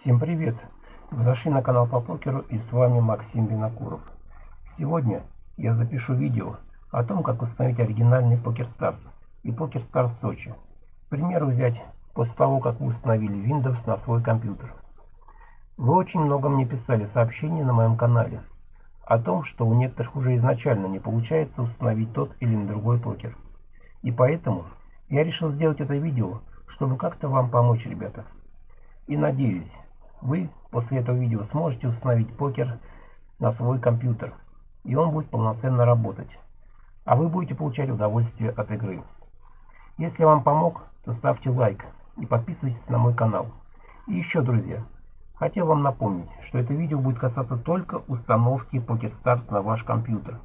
Всем привет! Вы зашли на канал по покеру и с вами Максим Винокуров. Сегодня я запишу видео о том, как установить оригинальный Poker Stars и Poker Stars Сочи. К примеру взять после того, как вы установили Windows на свой компьютер. Вы очень много мне писали сообщений на моем канале о том, что у некоторых уже изначально не получается установить тот или другой покер. И поэтому я решил сделать это видео, чтобы как-то вам помочь, ребята. И надеюсь, вы после этого видео сможете установить покер на свой компьютер, и он будет полноценно работать. А вы будете получать удовольствие от игры. Если вам помог, то ставьте лайк и подписывайтесь на мой канал. И еще, друзья, хотел вам напомнить, что это видео будет касаться только установки PokerStars на ваш компьютер.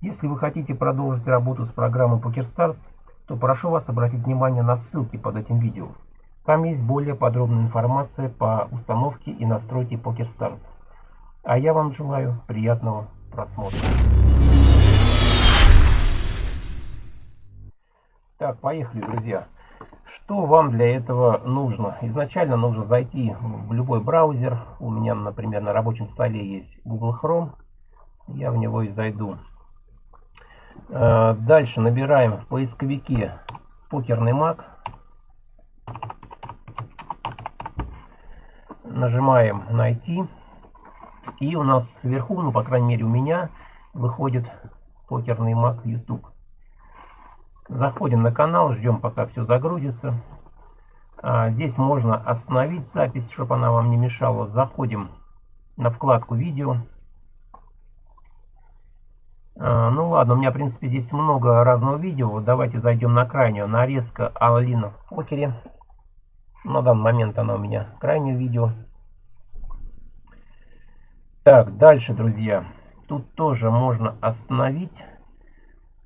Если вы хотите продолжить работу с программой PokerStars, то прошу вас обратить внимание на ссылки под этим видео. Там есть более подробная информация по установке и настройке PokerStars. А я вам желаю приятного просмотра. Так, поехали, друзья. Что вам для этого нужно? Изначально нужно зайти в любой браузер. У меня, например, на рабочем столе есть Google Chrome. Я в него и зайду. Э, дальше набираем в поисковике покерный маг. Нажимаем найти. И у нас сверху, ну по крайней мере у меня, выходит покерный маг YouTube. Заходим на канал, ждем пока все загрузится. А, здесь можно остановить запись, чтобы она вам не мешала. Заходим на вкладку видео. А, ну ладно, у меня в принципе здесь много разного видео. Давайте зайдем на крайнюю. Нарезка Алина в покере. На данный момент она у меня крайнее видео. Так, дальше, друзья. Тут тоже можно остановить.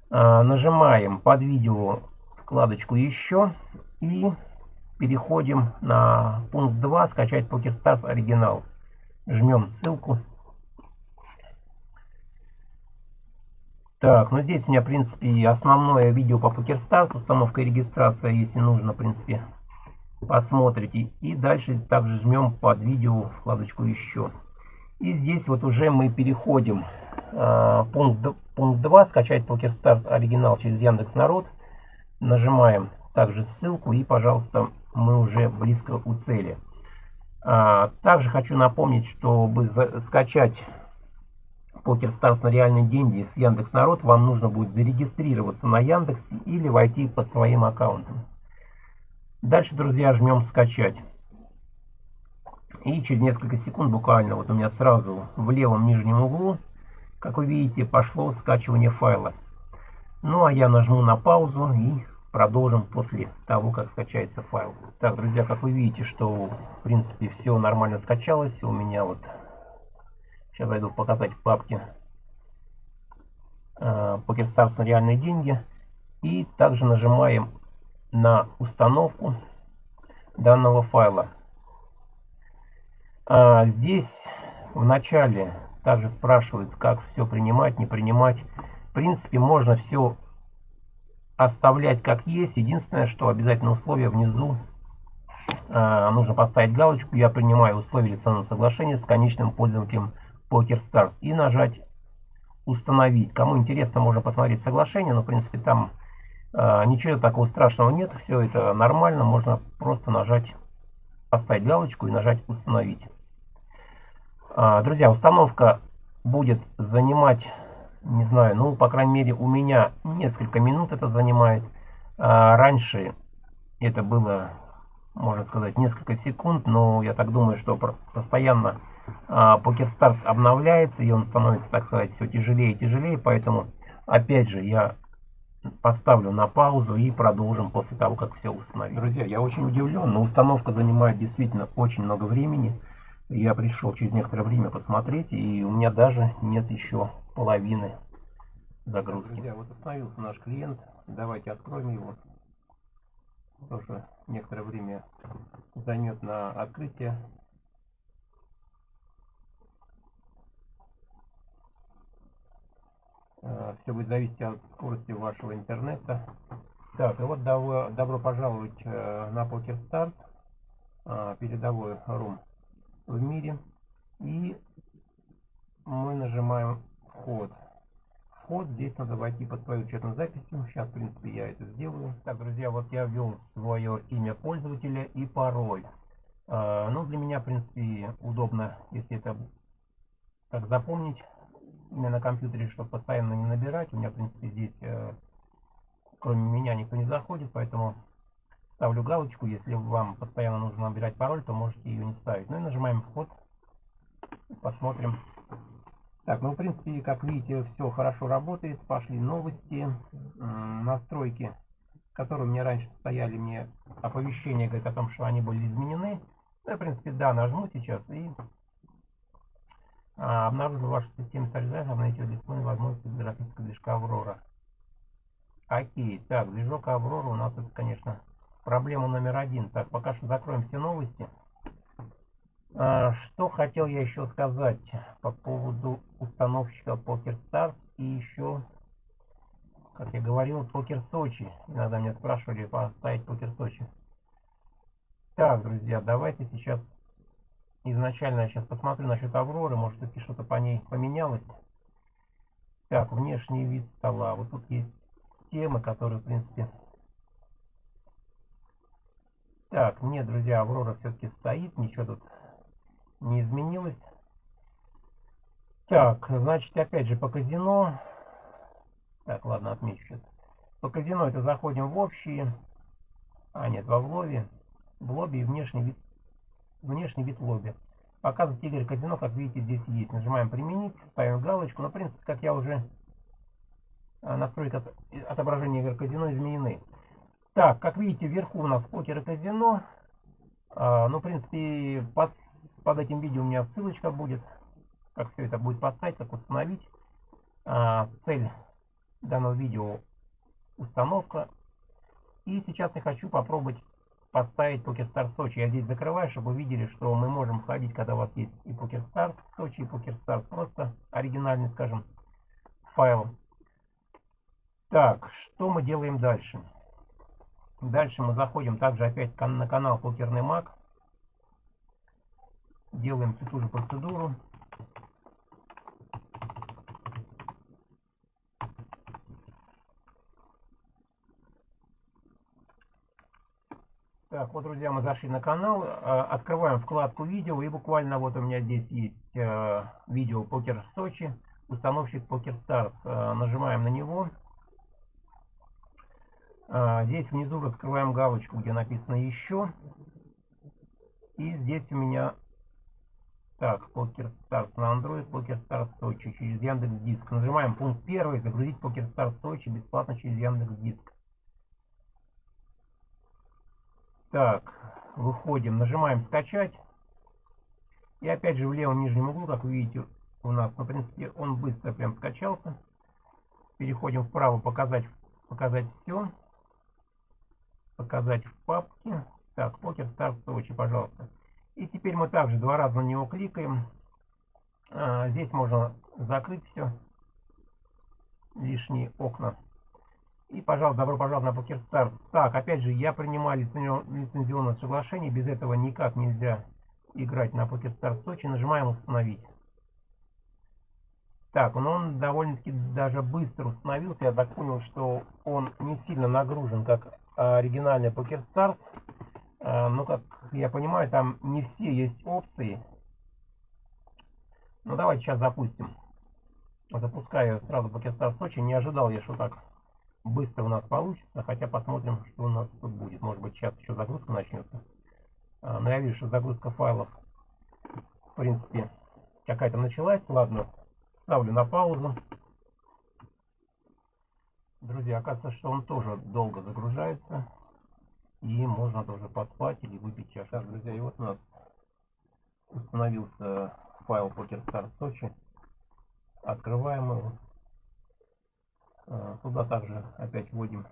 А, нажимаем под видео вкладочку «Еще» и переходим на пункт 2 «Скачать PokerStars оригинал». Жмем ссылку. Так, ну здесь у меня, в принципе, основное видео по PokerStars, установка и регистрация, если нужно, в принципе, посмотрите. И дальше также жмем под видео вкладочку «Еще». И здесь вот уже мы переходим. Э, пункт, пункт 2. Скачать PokerStars оригинал через Яндекс Народ. Нажимаем также ссылку и, пожалуйста, мы уже близко у цели. А, также хочу напомнить, чтобы скачать PokerStars на реальные деньги с Яндекс Народ, вам нужно будет зарегистрироваться на Яндекс или войти под своим аккаунтом. Дальше, друзья, жмем скачать. И через несколько секунд буквально, вот у меня сразу в левом нижнем углу, как вы видите, пошло скачивание файла. Ну а я нажму на паузу и продолжим после того, как скачается файл. Так, друзья, как вы видите, что в принципе все нормально скачалось. У меня вот, сейчас зайду показать в папке PokerStars на реальные деньги. И также нажимаем на установку данного файла. А здесь в начале также спрашивают, как все принимать, не принимать. В принципе, можно все оставлять как есть. Единственное, что обязательно условие внизу а, нужно поставить галочку «Я принимаю условия лицензионного соглашения с конечным пользователем PokerStars» и нажать «Установить». Кому интересно, можно посмотреть соглашение, но в принципе там а, ничего такого страшного нет, все это нормально, можно просто нажать, поставить галочку и нажать установить. А, друзья, установка будет занимать, не знаю, ну, по крайней мере, у меня несколько минут это занимает. А, раньше это было, можно сказать, несколько секунд, но я так думаю, что постоянно PokerStars обновляется, и он становится, так сказать, все тяжелее и тяжелее, поэтому, опять же, я поставлю на паузу и продолжим после того, как все установим. Друзья, я очень удивлен, но установка занимает действительно очень много времени. Я пришел через некоторое время посмотреть, и у меня даже нет еще половины загрузки. Друзья, вот остановился наш клиент. Давайте откроем его. Тоже некоторое время займет на открытие. Э, Все будет зависеть от скорости вашего интернета. Так, и вот добро, добро пожаловать э, на PokerStars, э, передовой рум. В мире. И мы нажимаем вход. Вход. Здесь надо войти под свою учетную записью. Сейчас, в принципе, я это сделаю. Так, друзья, вот я ввел свое имя пользователя и пароль. А, ну, для меня, в принципе, удобно, если это так запомнить имя на компьютере, чтобы постоянно не набирать. У меня, в принципе, здесь, э, кроме меня, никто не заходит, поэтому ставлю галочку. Если вам постоянно нужно набирать пароль, то можете ее не ставить. Ну и нажимаем вход. Посмотрим. Так, ну, в принципе, как видите, все хорошо работает. Пошли новости, настройки, которые у меня раньше стояли, мне оповещение говорит о том, что они были изменены. Ну, в принципе, да, нажму сейчас и а, обнаружил вашу систему стабилизации, обновить ее дисплей возможности графического движка Аврора. Окей, так, движок Аврора у нас это, конечно, проблема номер один. Так, пока что закроем все новости. А, что хотел я еще сказать по поводу установщика PokerStars и еще, как я говорил, Покер Сочи. Иногда меня спрашивали поставить Покер Сочи. Так, друзья, давайте сейчас изначально я сейчас посмотрю насчет Авроры, может все-таки что-то по ней поменялось. Так, внешний вид стола. Вот тут есть темы, которые, в принципе... Так, нет, друзья, Аврора все-таки стоит, ничего тут не изменилось. Так, значит, опять же по казино. Так, ладно, отмечу сейчас. По казино это заходим в общие. А, нет, во в лобби. В лобби и внешний вид, внешний вид лобби. Показывать игры казино, как видите, здесь есть. Нажимаем применить, ставим галочку. Но, в принципе, как я уже а, настройки от, отображения игр казино изменены. Так, как видите, вверху у нас покер и казино. А, ну, в принципе, под под этим видео у меня ссылочка будет, как все это будет поставить, как установить. А, цель данного видео установка. И сейчас я хочу попробовать поставить PokerStars Сочи. Я здесь закрываю, чтобы вы видели, что мы можем входить, когда у вас есть и PokerStars Сочи, и PokerStars просто оригинальный, скажем, файл. Так, что мы делаем дальше? Дальше мы заходим также опять на канал Покерный Маг. Делаем всю ту же процедуру. Так, вот, друзья, мы зашли на канал, а, открываем вкладку видео, и буквально вот у меня здесь есть э, видео Покер Сочи, установщик PokerStars. Э, нажимаем на него. Э, здесь внизу раскрываем галочку, где написано «Еще». И здесь у меня так, PokerStars на Android, PokerStars Сочи через Яндекс Диск. Нажимаем пункт первый, загрузить PokerStars Сочи бесплатно через Яндекс Диск. Так, выходим, нажимаем скачать. И опять же в левом нижнем углу, как вы видите, у нас, ну, в принципе, он быстро прям скачался. Переходим вправо, показать, показать все. Показать в папке. Так, Покер Старс Сочи, пожалуйста. И теперь мы также два раза на него кликаем. А, здесь можно закрыть все. Лишние окна. И, пожалуйста, добро пожаловать на PokerStars. Так, опять же, я принимаю лицензионное соглашение. Без этого никак нельзя играть на PokerStars Сочи. Нажимаем «Установить». Так, но он довольно-таки даже быстро установился. Я так понял, что он не сильно нагружен, как оригинальный PokerStars. А, ну, как я понимаю, там не все есть опции. Ну, давайте сейчас запустим. Запускаю сразу Покестар Сочи. Не ожидал я, что так быстро у нас получится. Хотя посмотрим, что у нас тут будет. Может быть, сейчас еще загрузка начнется. А, но я вижу, что загрузка файлов, в принципе, какая-то началась. Ладно, ставлю на паузу. Друзья, оказывается, что он тоже долго загружается. И можно тоже поспать или выпить чашку. Так, друзья, и вот у нас установился файл PokerStars Сочи. Открываем его. А, сюда также опять вводим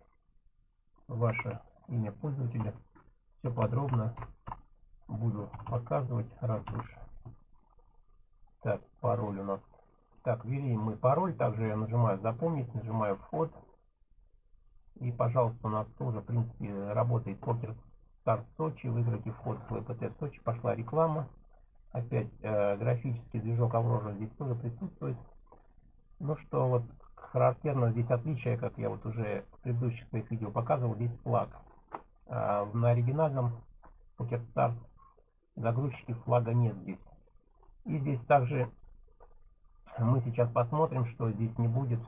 ваше имя пользователя. Все подробно буду показывать, раз уж. Так, пароль у нас. Так, ввели мы пароль. Также я нажимаю запомнить, нажимаю вход. И, пожалуйста, у нас тоже, в принципе, работает Покер Стар Сочи. Выиграйте вход в ЛПТ в Сочи. Пошла реклама. опять э, графический движок Aurora здесь тоже присутствует. Ну что вот характерно здесь отличие, как я вот уже в предыдущих своих видео показывал, здесь флаг. А на оригинальном PokerStars загрузчики флага нет здесь. И здесь также мы сейчас посмотрим, что здесь не будет.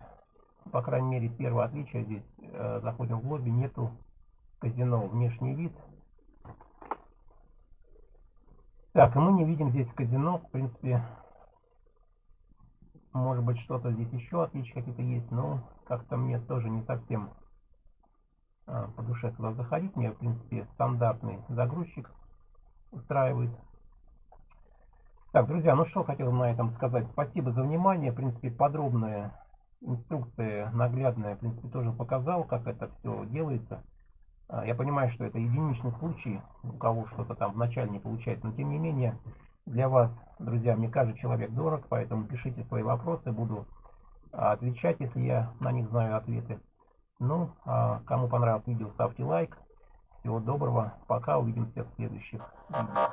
По крайней мере, первое отличие здесь, э, заходим в лобби, нету казино. Внешний вид. Так, и мы не видим здесь казино. В принципе, может быть, что-то здесь еще отличия какие-то есть, но как-то мне тоже не совсем а, по душе сюда заходить. Мне, в принципе, стандартный загрузчик устраивает. Так, друзья, ну что хотел на этом сказать. Спасибо за внимание. В принципе, подробная инструкция, наглядная, в принципе, тоже показал, как это все делается. А, я понимаю, что это единичный случай, у кого что-то там вначале не получается, но тем не менее, для вас, друзья, мне каждый человек дорог, поэтому пишите свои вопросы, буду а, отвечать, если я на них знаю ответы. Ну, а кому понравилось видео, ставьте лайк. Всего доброго, пока, увидимся в следующих видео.